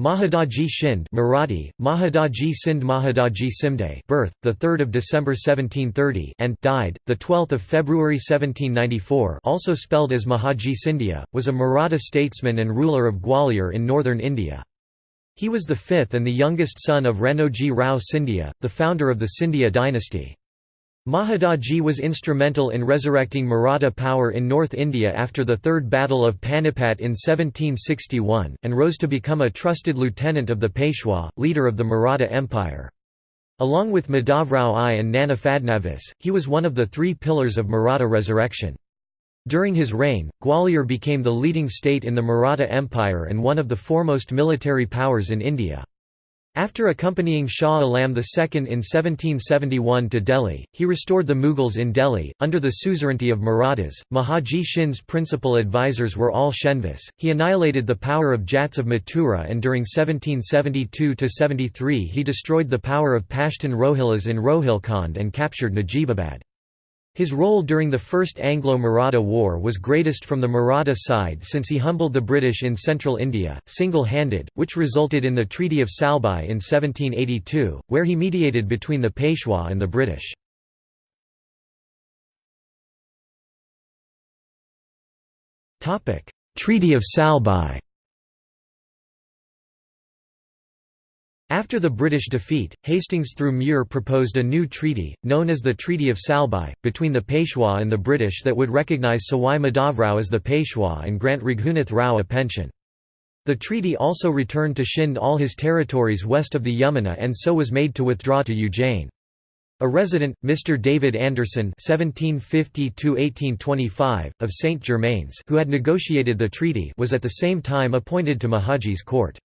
Mahadaji Shinde Marathi, Mahadaji Sindh Mahadaji Simde birth, 3 December 1730 and died, 12 February 1794 also spelled as Mahaji Scindia, was a Maratha statesman and ruler of Gwalior in northern India. He was the fifth and the youngest son of Ranoji Rao Scindia, the founder of the Scindia dynasty. Mahadaji was instrumental in resurrecting Maratha power in North India after the Third Battle of Panipat in 1761, and rose to become a trusted lieutenant of the Peshwa, leader of the Maratha Empire. Along with Madhavrao I and Nana Fadnavis, he was one of the three pillars of Maratha resurrection. During his reign, Gwalior became the leading state in the Maratha Empire and one of the foremost military powers in India. After accompanying Shah Alam II in 1771 to Delhi, he restored the Mughals in Delhi, under the suzerainty of Marathas. Mahaji Shinde's principal advisors were all Shenvis. He annihilated the power of Jats of Mathura and during 1772–73 he destroyed the power of Pashtun Rohillas in Rohilkhand and captured Najibabad. His role during the First Anglo-Maratha War was greatest from the Maratha side since he humbled the British in central India, single-handed, which resulted in the Treaty of Salbai in 1782, where he mediated between the Peshwa and the British. Treaty of Salbai After the British defeat, Hastings through Muir proposed a new treaty, known as the Treaty of Salbai, between the Peshwa and the British that would recognise Sawai Madhavrao as the Peshwa and grant Raghunath Rao a pension. The treaty also returned to Shinde all his territories west of the Yamuna and so was made to withdraw to Ujjain. A resident, Mr. David Anderson (1750–1825) of St Germains, who had negotiated the treaty, was at the same time appointed to Mahaji's court.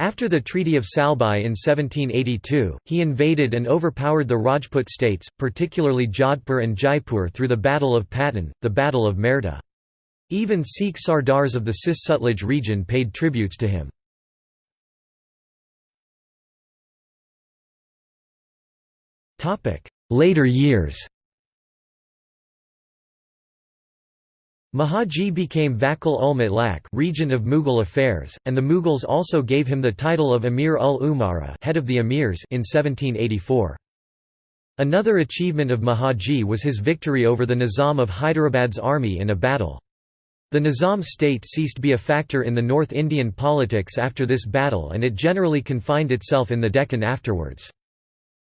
After the Treaty of Salbai in 1782, he invaded and overpowered the Rajput states, particularly Jodhpur and Jaipur through the Battle of Patan, the Battle of Merta. Even Sikh Sardars of the Cis-Sutlej region paid tributes to him. Later years Mahaji became Vakil ul Mutlaq regent of Mughal affairs, and the Mughals also gave him the title of Amir ul Umara head of the Emirs in 1784. Another achievement of Mahaji was his victory over the Nizam of Hyderabad's army in a battle. The Nizam state ceased to be a factor in the North Indian politics after this battle and it generally confined itself in the Deccan afterwards.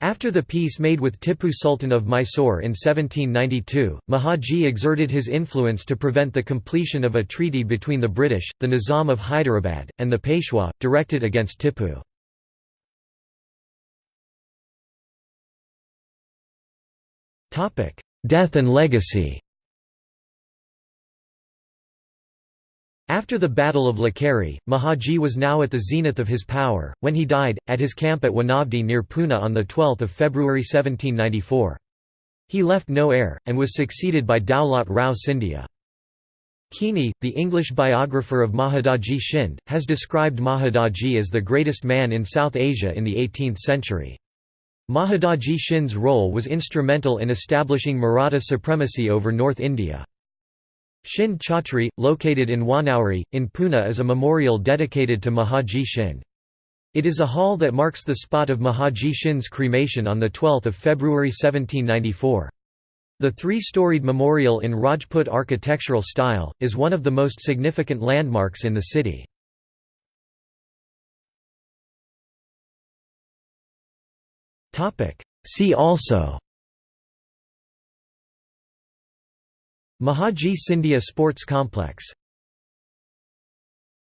After the peace made with Tipu Sultan of Mysore in 1792, Mahaji exerted his influence to prevent the completion of a treaty between the British, the Nizam of Hyderabad, and the Peshwa, directed against Tipu. Death and legacy After the Battle of Lakheri, Mahaji was now at the zenith of his power, when he died, at his camp at Wanavdi near Pune on 12 February 1794. He left no heir, and was succeeded by Daulat Rao Scindia. Keene, the English biographer of Mahadaji Shinde, has described Mahadaji as the greatest man in South Asia in the 18th century. Mahadaji Shinde's role was instrumental in establishing Maratha supremacy over North India. Shinde Chhatri, located in Wanauri, in Pune is a memorial dedicated to Mahaji Shinde. It is a hall that marks the spot of Mahaji Shinde's cremation on 12 February 1794. The three-storied memorial in Rajput architectural style, is one of the most significant landmarks in the city. See also Mahaji Scindia Sports Complex